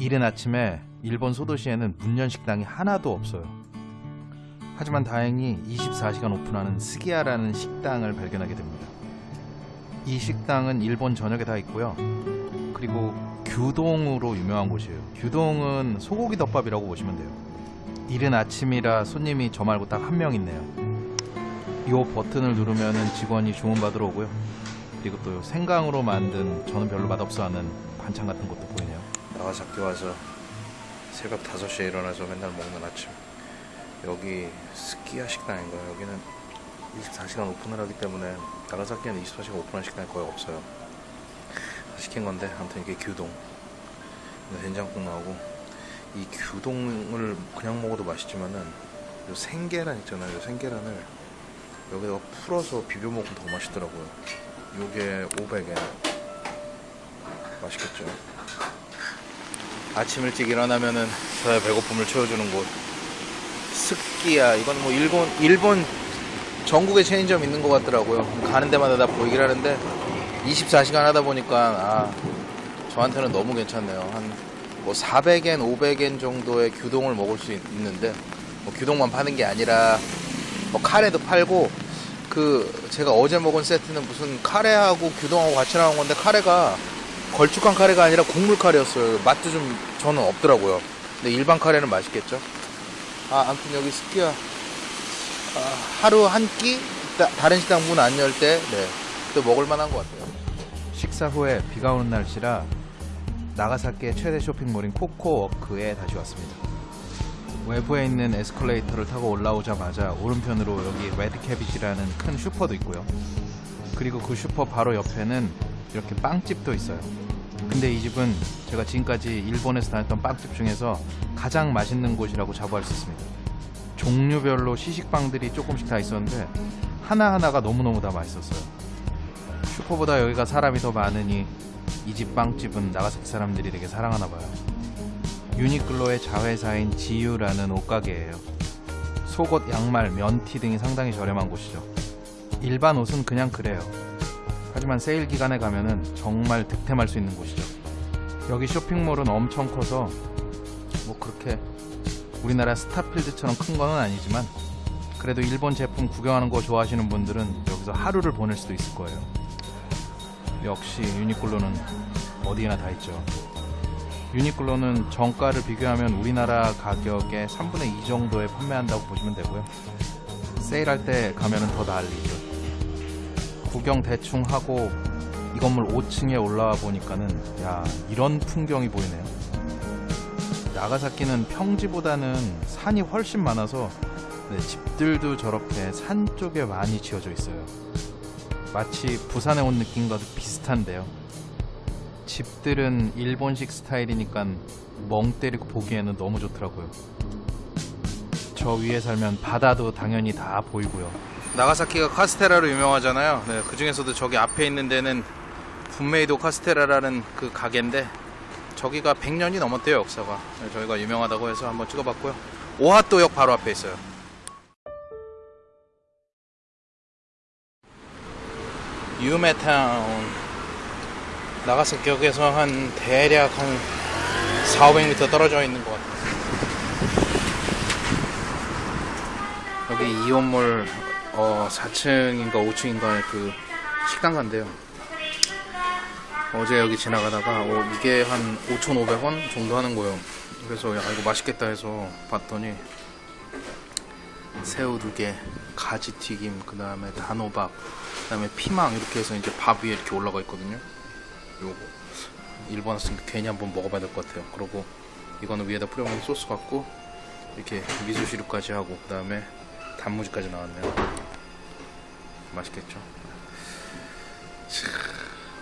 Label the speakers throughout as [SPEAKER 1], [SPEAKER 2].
[SPEAKER 1] 이른 아침에 일본 소도시에는 문연 식당이 하나도 없어요. 하지만 다행히 24시간 오픈하는 스기야라는 식당을 발견하게 됩니다. 이 식당은 일본 전역에 다 있고요. 그리고 규동으로 유명한 곳이에요. 규동은 소고기 덮밥이라고 보시면 돼요. 이른 아침이라 손님이 저 말고 딱 한 명 있네요. 이 버튼을 누르면 직원이 주문 받으러 오고요. 그리고 또 생강으로 만든 저는 별로 맛없어 하는 반찬 같은 것도 보이네요.
[SPEAKER 2] 나가사키 와서 새벽 5시에 일어나서 맨날 먹는 아침. 여기 스키야 식당인가요? 여기는 24시간 오픈을 하기 때문에 나가사키에는 24시간 오픈한 식당이 거의 없어요. 시킨 건데 아무튼 이게 규동. 된장국 나오고 이 규동을 그냥 먹어도 맛있지만은 요 생계란 있잖아요. 요 생계란을 여기다가 풀어서 비벼 먹으면 더 맛있더라고요. 요게 500엔 맛있겠죠 아침 일찍 일어나면은 저의 배고픔을 채워주는 곳. 스키야 이건 뭐 일본 일본 전국에 체인점 있는 것 같더라고요. 가는 데마다 다 보이긴 하는데 24시간 하다 보니까 아 저한테는 너무 괜찮네요. 한 뭐 400엔 500엔 정도의 규동을 먹을 수 있, 있는데 뭐 규동만 파는 게 아니라 뭐 카레도 팔고 그 제가 어제 먹은 세트는 무슨 카레하고 규동하고 같이 나온 건데 카레가 걸쭉한 카레가 아니라 국물 카레였어요. 맛도 좀 저는 없더라고요. 근데 일반 카레는 맛있겠죠. 아, 아무튼 여기 스키야 아, 하루 한 끼 다른 식당 문 안 열 때 네, 또 먹을 만한 것 같아요.
[SPEAKER 1] 식사 후에 비가 오는 날씨라 나가사키의 최대 쇼핑몰인 코코워크에 다시 왔습니다. 외부에 있는 에스컬레이터를 타고 올라오자마자 오른편으로 여기 Red Cabbage라는 큰 슈퍼도 있고요. 그리고 그 슈퍼 바로 옆에는 이렇게 빵집도 있어요. 근데 이 집은 제가 지금까지 일본에서 다녔던 빵집 중에서 가장 맛있는 곳이라고 자부할 수 있습니다. 종류별로 시식빵들이 조금씩 다 있었는데 하나하나가 너무너무 다 맛있었어요. 슈퍼보다 여기가 사람이 더 많으니 이 집 빵집은 나가사키 사람들이 되게 사랑하나 봐요. 유니클로의 자회사인 지유라는 옷가게예요. 속옷, 양말, 면티 등이 상당히 저렴한 곳이죠. 일반 옷은 그냥 그래요. 하지만 세일 기간에 가면은 정말 득템할 수 있는 곳이죠. 여기 쇼핑몰은 엄청 커서 뭐 그렇게 우리나라 스타필드처럼 큰 거는 아니지만 그래도 일본 제품 구경하는 거 좋아하시는 분들은 여기서 하루를 보낼 수도 있을 거예요. 역시 유니클로는 어디에나 다 있죠. 유니클로는 정가를 비교하면 우리나라 가격의 3분의 2 정도에 판매한다고 보시면 되고요. 세일할 때 가면 은 더 난리죠. 구경 대충 하고 이 건물 5층에 올라와 보니까는 야 이런 풍경이 보이네요. 나가사키는 평지보다는 산이 훨씬 많아서 네, 집들도 저렇게 산 쪽에 많이 지어져 있어요. 마치 부산에 온 느낌과도 비슷한데요. 집들은 일본식 스타일이니까 멍 때리고 보기에는 너무 좋더라고요. 저 위에 살면 바다도 당연히 다 보이고요.
[SPEAKER 2] 나가사키가 카스테라로 유명하잖아요. 네, 그 중에서도 저기 앞에 있는 데는 분메이도 카스테라라는 그 가게인데 저기가 100년이 넘었대요 역사가. 네, 저희가 유명하다고 해서 한번 찍어봤고요. 오하토역 바로 앞에 있어요. 유메타운 나가사키역에서 한 대략 한 4, 500m 떨어져 있는 것 같아요. 여기 이온몰 어, 4층인가 5층인가의 그 식당 간대요. 어제 여기 지나가다가 어, 이게 한 5,500원 정도 하는 거예요. 그래서 야 이거 맛있겠다 해서 봤더니 새우 두 개, 가지 튀김, 그 다음에 단호박, 그 다음에 피망 이렇게 해서 이제 밥 위에 이렇게 올라가 있거든요. 요거 일본 왔으니까 괜히 한번 먹어봐야 될 것 같아요. 그리고 이거는 위에다 뿌려먹는 소스 같고 이렇게 미소시루까지 하고 그 다음에 단무지까지 나왔네요. 맛있겠죠? 자,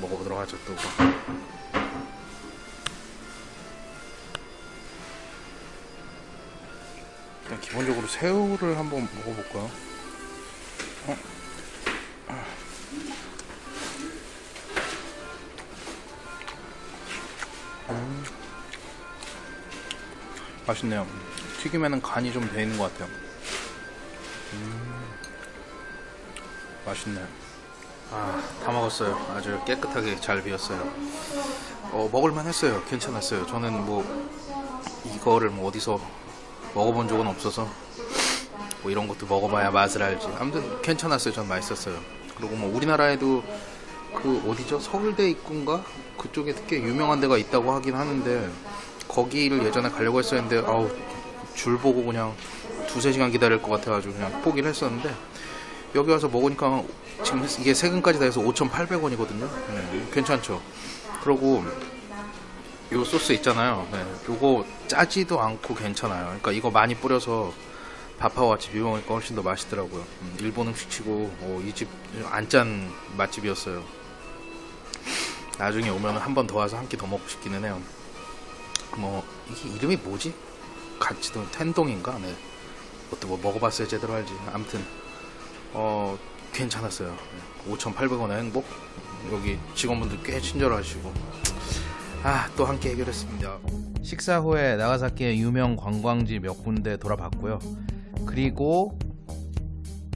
[SPEAKER 2] 먹어보도록 하죠 또. 그냥 기본적으로 새우를 한번 먹어볼까요? 어? 음. 맛있네요. 튀김에는 간이 좀 돼 있는 것 같아요. 음. 맛있네. 아, 다 먹었어요. 아주 깨끗하게 잘 비었어요. 어, 먹을만 했어요. 괜찮았어요. 저는 뭐, 이거를 뭐 어디서 먹어본 적은 없어서, 뭐 이런 것도 먹어봐야 맛을 알지. 아무튼 괜찮았어요. 전 맛있었어요. 그리고 뭐 우리나라에도 그 어디죠? 서울대 입구인가? 그쪽에 꽤 유명한 데가 있다고 하긴 하는데, 거기를 예전에 가려고 했었는데, 아우, 줄 보고 그냥 두세 시간 기다릴 것 같아가지고 그냥 포기를 했었는데, 여기 와서 먹으니까 지금 이게 세금까지 다 해서 5,800원이거든요. 네, 괜찮죠. 그리고 요 소스 있잖아요. 네, 요거 짜지도 않고 괜찮아요. 그러니까 이거 많이 뿌려서 밥하고 같이 비벼 먹으니까 훨씬 더 맛있더라고요. 음, 일본 음식치고 이집 안 짠 맛집이었어요. 나중에 오면 한 번 더 와서 한 끼 더 먹고 싶기는 해요. 뭐 이게 이름이 뭐지? 같이도 텐동인가? 네. 그것도 뭐 먹어봤어야 제대로 알지. 아무튼 어 괜찮았어요. 5,800원의 행복. 여기 직원분들 꽤 친절하시고 아 또 함께 해결했습니다.
[SPEAKER 1] 식사 후에 나가사키의 유명 관광지 몇 군데 돌아봤고요. 그리고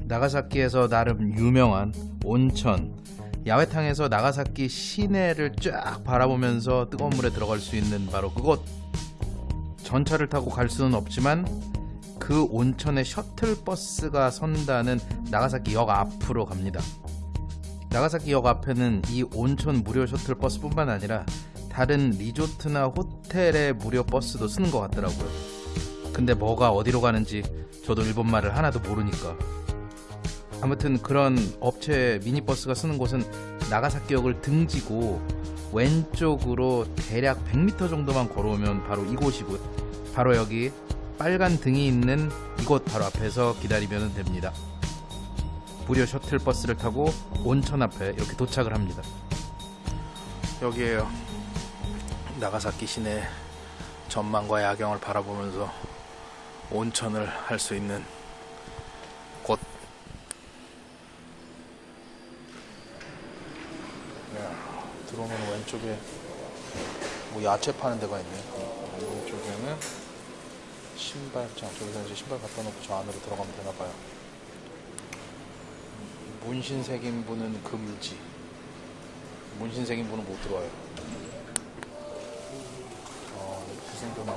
[SPEAKER 1] 나가사키에서 나름 유명한 온천 야외탕에서 나가사키 시내를 쫙 바라보면서 뜨거운 물에 들어갈 수 있는 바로 그곳 전차를 타고 갈 수는 없지만 그 온천에 셔틀버스가 선다는 나가사키 역 앞으로 갑니다. 나가사키 역 앞에는 이 온천 무료 셔틀버스뿐만 아니라 다른 리조트나 호텔의 무료 버스도 쓰는 것 같더라고요. 근데 뭐가 어디로 가는지 저도 일본말을 하나도 모르니까. 아무튼 그런 업체 미니버스가 쓰는 곳은 나가사키역을 등지고 왼쪽으로 대략 100m 정도만 걸어오면 바로 이곳이고 바로 여기 빨간 등이 있는 이곳 바로 앞에서 기다리면 됩니다. 무료 셔틀버스를 타고 온천 앞에 이렇게 도착을 합니다.
[SPEAKER 2] 여기에요. 나가사키 시내 전망과 야경을 바라보면서 온천을 할 수 있는 곳. 야, 들어오면 왼쪽에 뭐 야채 파는 데가 있네. 왼쪽에는 신발 장. 저기서 이제 신발 갖다 놓고 저 안으로 들어가면 되나 봐요. 문신 새긴 분은 금지. 문신 새긴 분은 못 들어와요. 아, 이렇게 생겼네.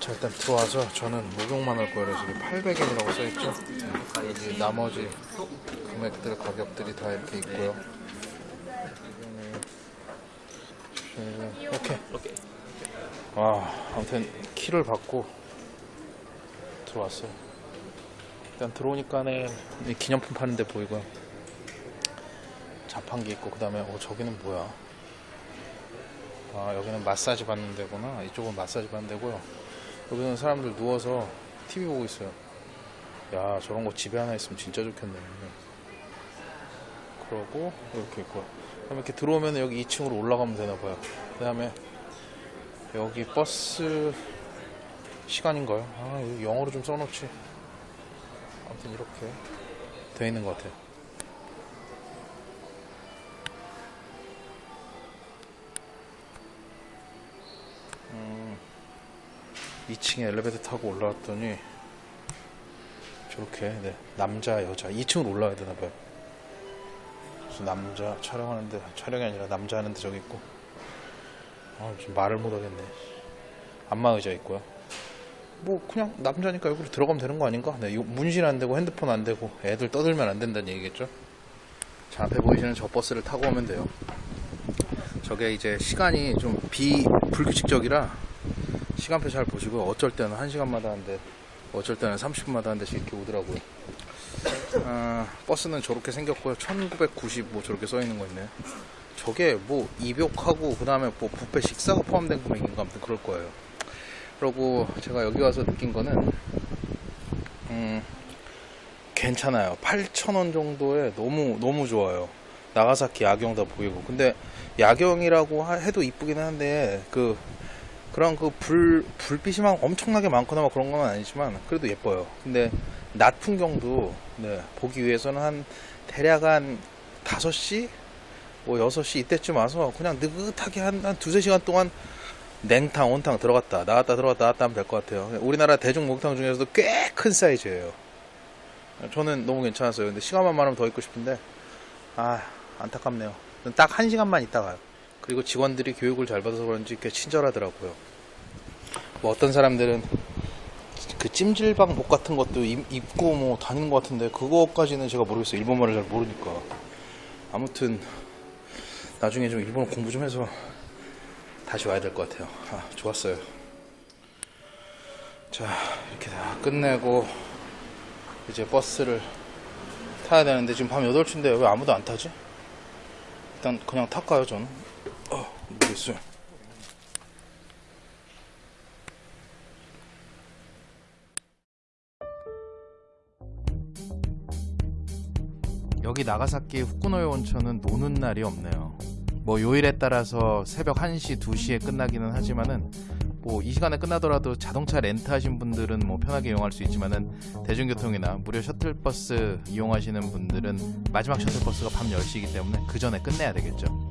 [SPEAKER 2] 자, 일단 들어와서 저는 목욕만 할 거예요. 여기 800엔이라고 써있죠. 여기 나머지 금액들, 가격들이 다 이렇게 있고요. 이렇게. 아, 아무튼 키를 받고 들어왔어요. 일단 들어오니까는 이 기념품 파는 데 보이고요. 자판기 있고 그 다음에 어 저기는 뭐야? 아 여기는 마사지 받는 데구나. 이쪽은 마사지 받는 데고요. 여기는 사람들 누워서 TV 보고 있어요. 야 저런 거 집에 하나 있으면 진짜 좋겠네. 그러고 이렇게 있고. 그다음에 이렇게 들어오면 여기 2층으로 올라가면 되나 봐요. 그 다음에 여기 버스 시간인가요? 아 여기 영어로 좀 써놓지. 아무튼 이렇게 돼 있는 것 같아요. 음, 2층에 엘리베이터 타고 올라왔더니 저렇게 네, 남자 여자 2층으로 올라가야 되나 봐요. 그래서 남자 촬영하는데 촬영이 아니라 남자 하는데 저기 있고 아 지금 말을 못 하겠네. 안마 의자 있고요. 뭐 그냥 남자니까 여기로 들어가면 되는 거 아닌가? 네, 요- 문신 안 되고 핸드폰 안 되고 애들 떠들면 안 된다는 얘기겠죠? 자 앞에 보이시는 저 버스를 타고 오면 돼요. 저게 이제 시간이 좀 비 불규칙적이라 시간표 잘 보시고요. 어쩔 때는 1시간마다 한데 어쩔 때는 30분마다 한 대씩 이렇게 오더라고요. 아, 버스는 저렇게 생겼고요. 1990뭐 저렇게 써 있는 거 있네요. 저게 뭐 입욕하고 그 다음에 뭐 뷔페 식사가 포함된 금액인가 아무튼 그럴 거예요. 그리고 제가 여기 와서 느낀 거는 음 괜찮아요. 8,000원 정도에 너무 너무 좋아요. 나가사키 야경 다 보이고. 근데 야경이라고 하- 해도 이쁘긴 한데 그 그런 그 불 불빛이 막 엄청나게 많거나 막 그런 건 아니지만 그래도 예뻐요. 근데 낮 풍경도 네, 보기 위해서는 한 대략 한 5시 뭐 6시 이때쯤 와서 그냥 느긋하게 한, 한 두세 시간 동안 냉탕, 온탕 들어갔다 나갔다 들어갔다 나갔다 하면 될 것 같아요. 우리나라 대중 목탕 중에서도 꽤 큰 사이즈예요. 저는 너무 괜찮았어요. 근데 시간만 많으면 더 있고 싶은데 아 안타깝네요. 딱 한 시간만 있다 가요. 그리고 직원들이 교육을 잘 받아서 그런지 꽤 친절하더라고요. 뭐 어떤 사람들은 그 찜질방 복 같은 것도 입, 입고 뭐 다니는 것 같은데 그거까지는 제가 모르겠어요. 일본말을 잘 모르니까. 아무튼 나중에 좀 일본어 공부 좀 해서 다시 와야 될 것 같아요. 아, 좋았어요. 자, 이렇게 다 끝내고 이제 버스를 타야 되는데 지금 밤 8시인데 왜 아무도 안 타지? 일단 그냥 탈까요, 저는? 어, 모르겠어요.
[SPEAKER 1] 여기 나가사키 후쿠노에 온천은 노는 날이 없네요. 뭐 요일에 따라서 새벽 1시, 2시에 끝나기는 하지만은 뭐 이 시간에 끝나더라도 자동차 렌트하신 분들은 뭐 편하게 이용할 수 있지만은 대중교통이나 무료 셔틀버스 이용하시는 분들은 마지막 셔틀버스가 밤 10시이기 때문에 그 전에 끝내야 되겠죠.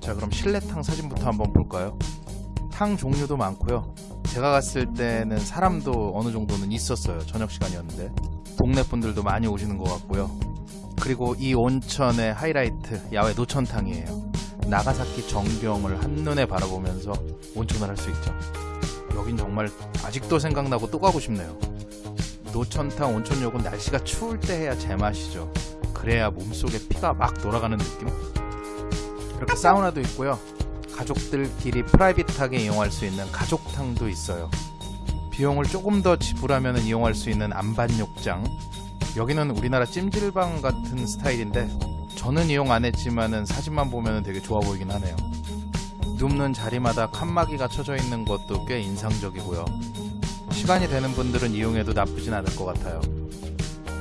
[SPEAKER 1] 자, 그럼 실내탕 사진부터 한번 볼까요? 탕 종류도 많고요. 제가 갔을 때는 사람도 어느 정도는 있었어요. 저녁 시간이었는데 동네 분들도 많이 오시는 것 같고요. 그리고 이 온천의 하이라이트 야외 노천탕이에요. 나가사키 전경을 한눈에 바라보면서 온천을 할 수 있죠. 여긴 정말 아직도 생각나고 또 가고 싶네요. 노천탕 온천욕은 날씨가 추울 때 해야 제맛이죠. 그래야 몸속에 피가 막 돌아가는 느낌? 이렇게 사우나도 있고요. 가족들끼리 프라이빗하게 이용할 수 있는 가족탕도 있어요. 비용을 조금 더 지불하면 이용할 수 있는 안반욕장, 여기는 우리나라 찜질방 같은 스타일인데 저는 이용 안 했지만은 사진만 보면 되게 좋아 보이긴 하네요. 눕는 자리마다 칸막이가 쳐져 있는 것도 꽤 인상적이고요. 시간이 되는 분들은 이용해도 나쁘진 않을 것 같아요.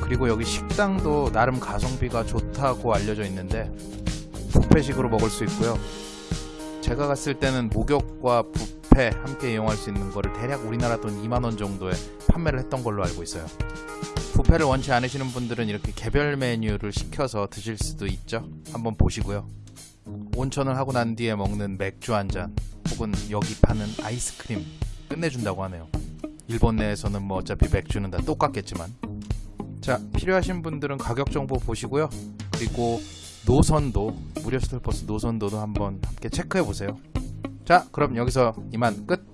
[SPEAKER 1] 그리고 여기 식당도 나름 가성비가 좋다고 알려져 있는데 뷔페식으로 먹을 수 있고요. 제가 갔을 때는 목욕과 뷔페 함께 이용할 수 있는 거를 대략 우리나라 돈 2만 원 정도에 판매를 했던 걸로 알고 있어요. 뷔페를 원치 않으시는 분들은 이렇게 개별 메뉴를 시켜서 드실 수도 있죠. 한번 보시고요. 온천을 하고 난 뒤에 먹는 맥주 한 잔, 혹은 여기 파는 아이스크림 끝내준다고 하네요. 일본 내에서는 뭐 어차피 맥주는 다 똑같겠지만. 자, 필요하신 분들은 가격 정보 보시고요. 그리고 노선도, 무료 셔틀버스 노선도도 한번 함께 체크해 보세요. 자, 그럼 여기서 이만 끝!